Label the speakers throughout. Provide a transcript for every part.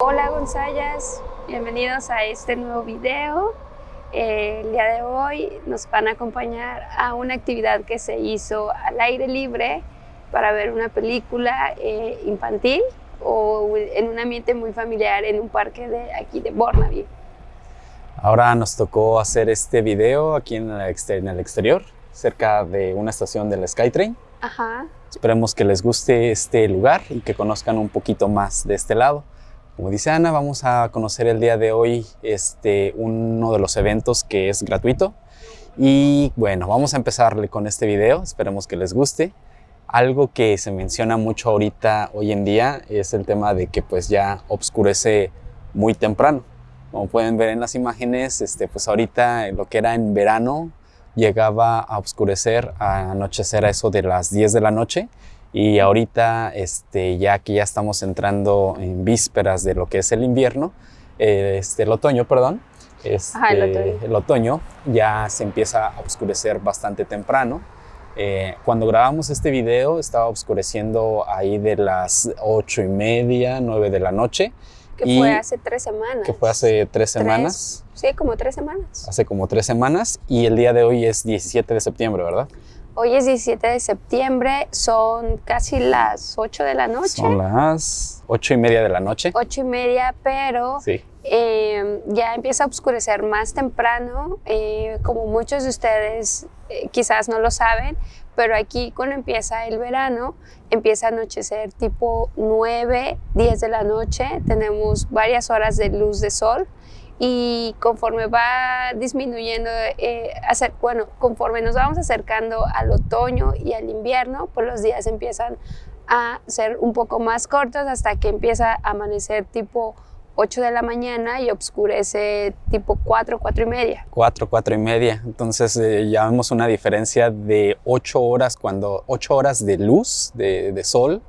Speaker 1: Hola Gonzayas, bienvenidos a este nuevo video. Eh, el día de hoy nos van a acompañar a una actividad que se hizo al aire libre para ver una película eh, infantil o en un ambiente muy familiar en un parque de aquí de Burnaby.
Speaker 2: Ahora nos tocó hacer este video aquí en el, exterior, cerca de una estación del SkyTrain.
Speaker 1: Ajá.
Speaker 2: Esperemos que les guste este lugar y que conozcan un poquito más de este lado. Como dice Ana, vamos a conocer el día de hoy este, uno de los eventos que es gratuito. Y bueno, vamos a empezarle con este video, esperemos que les guste. Algo que se menciona mucho ahorita, hoy en día, es el tema de que pues ya oscurece muy temprano. Como pueden ver en las imágenes, este, pues ahorita lo que era en verano llegaba a oscurecer, a anochecer a eso de las 10 de la noche y ahorita, este, ya que ya estamos entrando en vísperas de lo que es el invierno, eh, este, el otoño, perdón, este, el, otoño. ya se empieza a oscurecer bastante temprano. Eh, cuando grabamos este video estaba oscureciendo ahí de las ocho y media, nueve de la noche.
Speaker 1: Que fue hace tres semanas.
Speaker 2: Que fue hace tres semanas.
Speaker 1: Sí, como tres semanas.
Speaker 2: Hace como tres semanas y el día de hoy es 17 de septiembre, ¿verdad?
Speaker 1: Hoy es 17 de septiembre, son casi las 8 de la noche.
Speaker 2: Son las 8 y media de la noche.
Speaker 1: 8 y media, pero eh, ya empieza a oscurecer más temprano. Eh, como muchos de ustedes eh, quizás no lo saben, pero aquí cuando empieza el verano, empieza a anochecer tipo 9, 10 de la noche. Tenemos varias horas de luz de sol y conforme va disminuyendo, eh, hacer, bueno, conforme nos vamos acercando al otoño y al invierno, pues los días empiezan a ser un poco más cortos hasta que empieza a amanecer tipo 8 de la mañana y oscurece tipo 4, 4 y media.
Speaker 2: 4, 4 y media. Entonces eh, ya vemos una diferencia de 8 horas, cuando 8 horas de luz, de, de sol,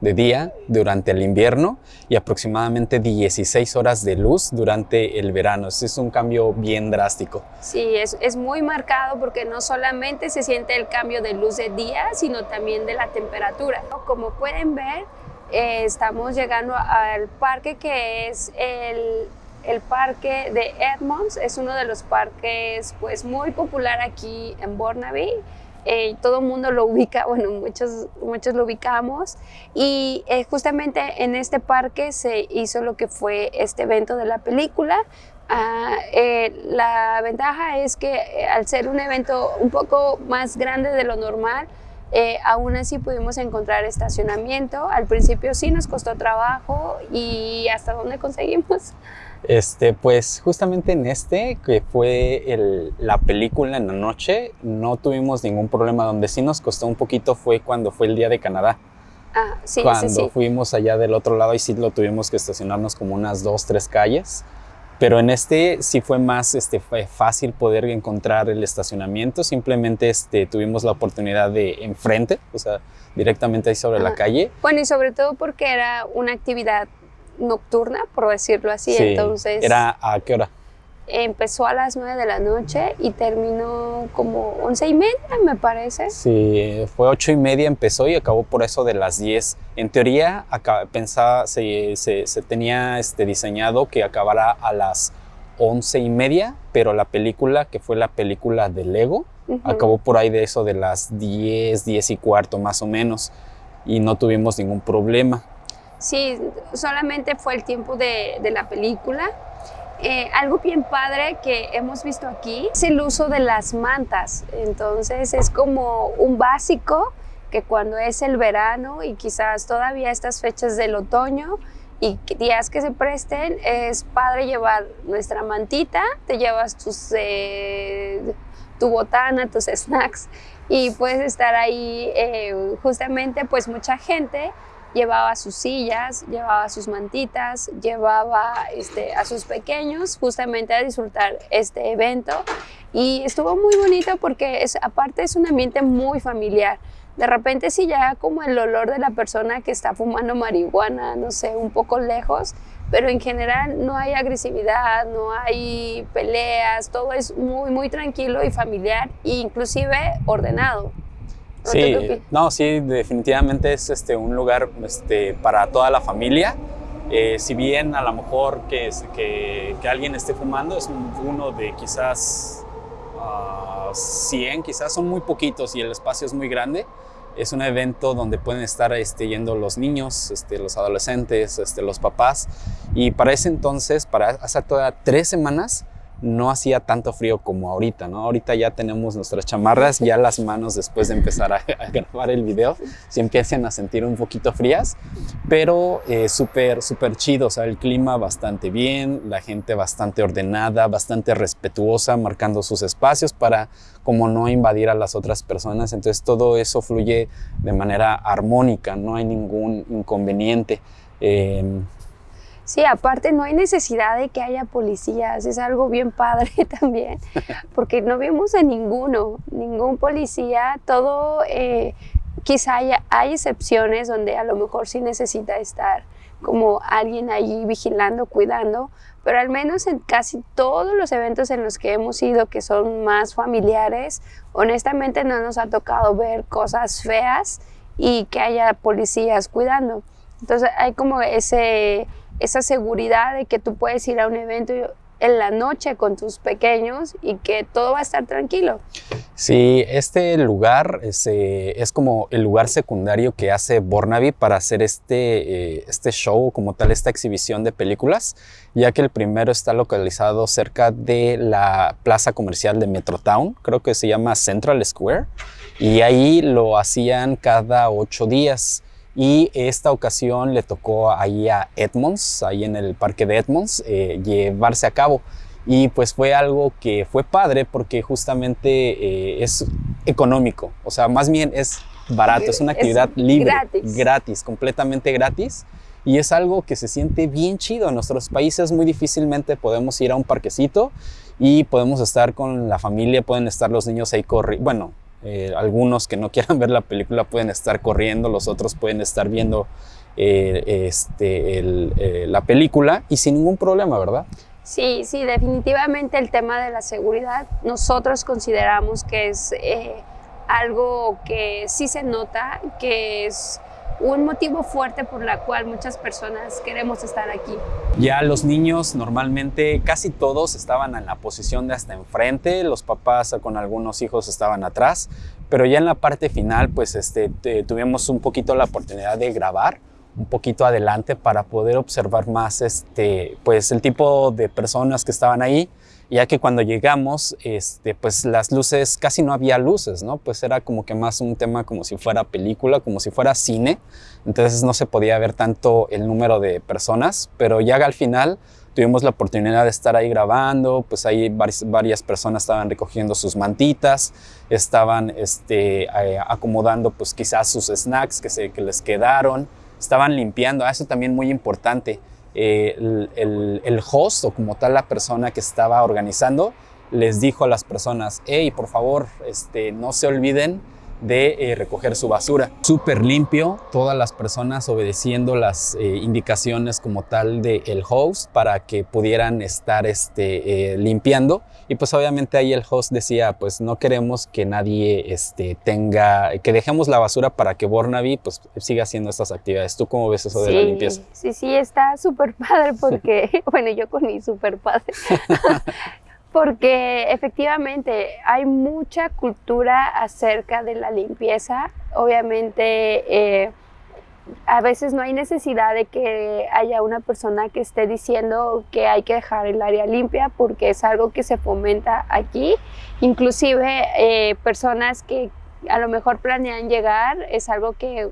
Speaker 2: de día durante el invierno y aproximadamente 16 horas de luz durante el verano. es un cambio bien drástico.
Speaker 1: Sí, es, es, muy marcado porque no solamente se siente el cambio de luz de día, sino también de la temperatura. Como pueden ver, eh, estamos llegando al parque que es el, el parque de Edmonds. Es uno de los parques pues, muy popular aquí en Burnaby. Eh, todo el mundo lo ubica, bueno, muchos, muchos lo ubicamos y eh, justamente en este parque se hizo lo que fue este evento de la película. Ah, eh, la ventaja es que al ser un evento un poco más grande de lo normal, aún así pudimos encontrar estacionamiento. Al principio sí nos costó trabajo y hasta dónde conseguimos.
Speaker 2: Este, pues justamente en este, que fue la película en la noche, no tuvimos ningún problema. Donde sí nos costó un poquito fue cuando fue el día de Canadá.
Speaker 1: Ah, sí,
Speaker 2: Cuando fuimos allá del otro lado y sí lo tuvimos que estacionarnos como unas dos, tres calles. Pero en este sí fue más este, fue fácil poder encontrar el estacionamiento. Simplemente este, tuvimos la oportunidad de enfrente, o sea, directamente ahí sobre la calle.
Speaker 1: Bueno, y sobre todo porque era una actividad nocturna, por decirlo así. Entonces.
Speaker 2: ¿Era a qué hora?
Speaker 1: Empezó a las 9 de la noche y terminó como once y media, me parece.
Speaker 2: Sí, fue ocho y media empezó y acabó por eso de las 10. En teoría, acá, pensaba, se, se, tenía este, diseñado que acabara a las once y media, pero la película, que fue la película de Lego, acabó por ahí de eso de las 10, 10 y cuarto más o menos, y no tuvimos ningún problema.
Speaker 1: Sí, solamente fue el tiempo de, la película. Eh, algo bien padre que hemos visto aquí es el uso de las mantas. Entonces es como un básico que cuando es el verano y quizás todavía estas fechas del otoño y días que se presten, es padre llevar nuestra mantita, te llevas tus, eh, tu botana, tus snacks y puedes estar ahí eh, justamente pues mucha gente llevaba sus sillas, llevaba sus mantitas, llevaba este, a sus pequeños justamente a disfrutar este evento y estuvo muy bonito porque es, aparte es un ambiente muy familiar. De repente si ya como el olor de la persona que está fumando marihuana, no sé, un poco lejos, pero en general no hay agresividad, no hay peleas, todo es muy, muy tranquilo y familiar e inclusive ordenado.
Speaker 2: Sí, no, sí, definitivamente es este, un lugar este, para toda la familia. Eh, si bien a lo mejor que, que, que alguien esté fumando es uno de quizás 100, quizás son muy poquitos y el espacio es muy grande, es un evento donde pueden estar este, yendo los niños, este, los adolescentes, este, los papás. Y para ese entonces, para hace toda tres semanas, no hacía tanto frío como ahorita, ¿no? Ahorita ya tenemos nuestras chamarras, ya las manos después de empezar a, grabar el video se empiezan a sentir un poquito frías, pero eh, súper, súper chido, o sea, el clima bastante bien, la gente bastante ordenada, bastante respetuosa, marcando sus espacios para como no invadir a las otras personas, entonces todo eso fluye de manera armónica, no hay ningún inconveniente. Eh,
Speaker 1: Sí, aparte no hay necesidad de que haya policías, es algo bien padre también, porque no vimos a ninguno, ningún policía, todo, eh, quizá haya, hay excepciones donde a lo mejor sí necesita estar como alguien allí vigilando, cuidando, pero al menos en casi todos los eventos en los que hemos ido, que son más familiares, honestamente no nos ha tocado ver cosas feas y que haya policías cuidando. Entonces hay como ese esa seguridad de que tú puedes ir a un evento en la noche con tus pequeños y que todo va a estar tranquilo.
Speaker 2: Sí, este lugar es, eh, es como el lugar secundario que hace Bornaby para hacer este, eh, este show, como tal, esta exhibición de películas, ya que el primero está localizado cerca de la plaza comercial de Metrotown, creo que se llama Central Square, y ahí lo hacían cada ocho días y esta ocasión le tocó ahí a Edmonds, ahí en el parque de Edmonds, eh, llevarse a cabo. Y pues fue algo que fue padre porque justamente eh, es económico, o sea, más bien es barato, es una actividad libre, gratis. gratis, completamente gratis. Y es algo que se siente bien chido. En nuestros países muy difícilmente podemos ir a un parquecito y podemos estar con la familia, pueden estar los niños ahí corriendo, bueno, eh, algunos que no quieran ver la película pueden estar corriendo, los otros pueden estar viendo eh, este, eh, la película y sin ningún problema, ¿verdad?
Speaker 1: Sí, sí, definitivamente el tema de la seguridad nosotros consideramos que es algo que sí se nota, que es un motivo fuerte por la cual muchas personas queremos estar aquí.
Speaker 2: Ya los niños normalmente casi todos estaban en la posición de hasta enfrente, los papás con algunos hijos estaban atrás, pero ya en la parte final pues este, tuvimos un poquito la oportunidad de grabar un poquito adelante para poder observar más este, pues el tipo de personas que estaban ahí ya que cuando llegamos, este, pues las luces, casi no había luces, ¿no? Pues era como que más un tema como si fuera película, como si fuera cine, entonces no se podía ver tanto el número de personas, pero ya al final tuvimos la oportunidad de estar ahí grabando, pues ahí varias, personas estaban recogiendo sus mantitas, estaban este, eh, acomodando pues quizás sus snacks que, se, que les quedaron, estaban limpiando, ah, eso también muy importante, eh, el, host o como tal la persona que estaba organizando les dijo a las personas, hey, por favor, este, no se olviden de eh, recoger su basura. Súper limpio, todas las personas obedeciendo las eh, indicaciones como tal del el host para que pudieran estar este, eh, limpiando. Y pues obviamente ahí el host decía, pues no queremos que nadie este, tenga, que dejemos la basura para que Bornaby pues siga haciendo estas actividades. ¿Tú cómo ves eso de la limpieza?
Speaker 1: Sí, sí, está súper padre porque, bueno, yo con mi súper padre. porque efectivamente hay mucha cultura acerca de la limpieza. Obviamente, eh, a veces no hay necesidad de que haya una persona que esté diciendo que hay que dejar el área limpia porque es algo que se fomenta aquí. Inclusive eh, personas que a lo mejor planean llegar, es algo que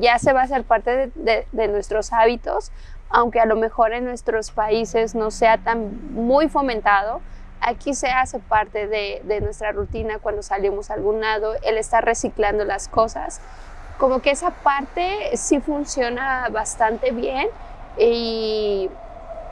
Speaker 1: ya se va a hacer parte de nuestros hábitos aunque a lo mejor en nuestros países no sea tan muy fomentado, aquí se hace parte de, nuestra rutina cuando salimos a algún lado, el estar reciclando las cosas. Como que esa parte sí funciona bastante bien y,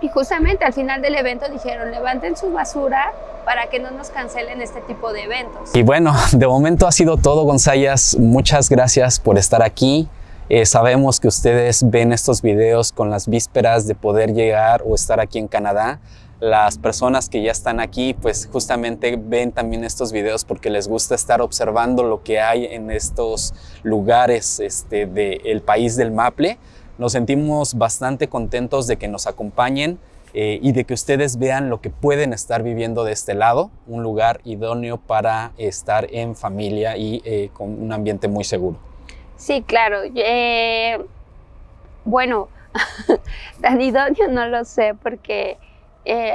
Speaker 1: y justamente al final del evento dijeron levanten su basura para que no nos cancelen este tipo de eventos.
Speaker 2: Y bueno, de momento ha sido todo Gonzayas, muchas gracias por estar aquí. Eh, sabemos que ustedes ven estos videos con las vísperas de poder llegar o estar aquí en Canadá. Las personas que ya están aquí, pues justamente ven también estos videos porque les gusta estar observando lo que hay en estos lugares este, del país del Maple Nos sentimos bastante contentos de que nos acompañen eh, y de que ustedes vean lo que pueden estar viviendo de este lado, un lugar idóneo para estar en familia y eh, con un ambiente muy seguro.
Speaker 1: Sí, claro. Eh, bueno, tan idóneo no lo sé porque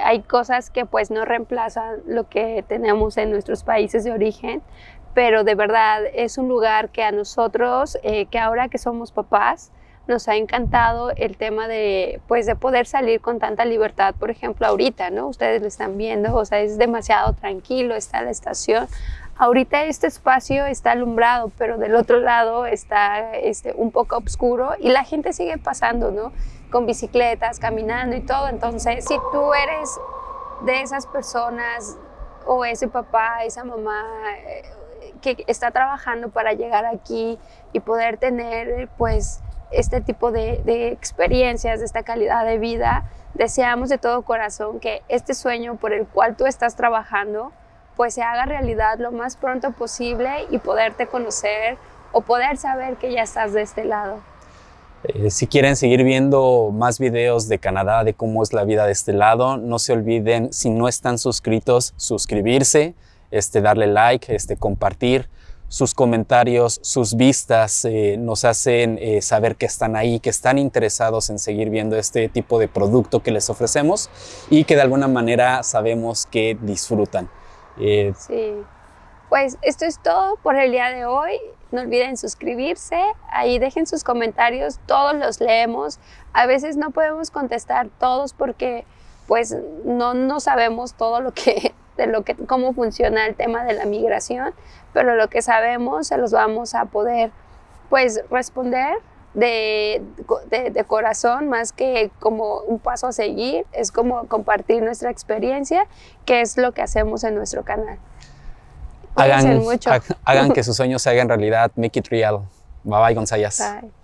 Speaker 1: hay cosas que pues no reemplazan lo que tenemos en nuestros países de origen, pero de verdad es un lugar que a nosotros, que ahora que somos papás, nos ha encantado el tema de, pues, de poder salir con tanta libertad, por ejemplo, ahorita, ¿no? Ustedes lo están viendo, o sea, es demasiado tranquilo, está la estación. Ahorita este espacio está alumbrado, pero del otro lado está este, un poco oscuro y la gente sigue pasando, ¿no? Con bicicletas, caminando y todo. Entonces, si tú eres de esas personas o ese papá, esa mamá eh, que está trabajando para llegar aquí y poder tener, pues, este tipo de, experiencias, esta calidad de vida, deseamos de todo corazón que este sueño por el cual tú estás trabajando, pues se haga realidad lo más pronto posible y poderte conocer o poder saber que ya estás de este lado.
Speaker 2: Eh, si quieren seguir viendo más videos de Canadá, de cómo es la vida de este lado, no se olviden, si no están suscritos, suscribirse, este, darle like, este, compartir sus comentarios, sus vistas eh, nos hacen eh, saber que están ahí, que están interesados en seguir viendo este tipo de producto que les ofrecemos y que de alguna manera sabemos que disfrutan.
Speaker 1: Eh, sí, pues esto es todo por el día de hoy. No olviden suscribirse, ahí dejen sus comentarios, todos los leemos. A veces no podemos contestar todos porque pues no, no sabemos todo lo que de lo que, cómo funciona el tema de la migración, pero lo que sabemos se los vamos a poder pues responder de, de, corazón más que como un paso a seguir, es como compartir nuestra experiencia, que es lo que hacemos en nuestro canal.
Speaker 2: Hagan, hagan que sus sueños se hagan realidad, make it real. Bye bye, González. Bye.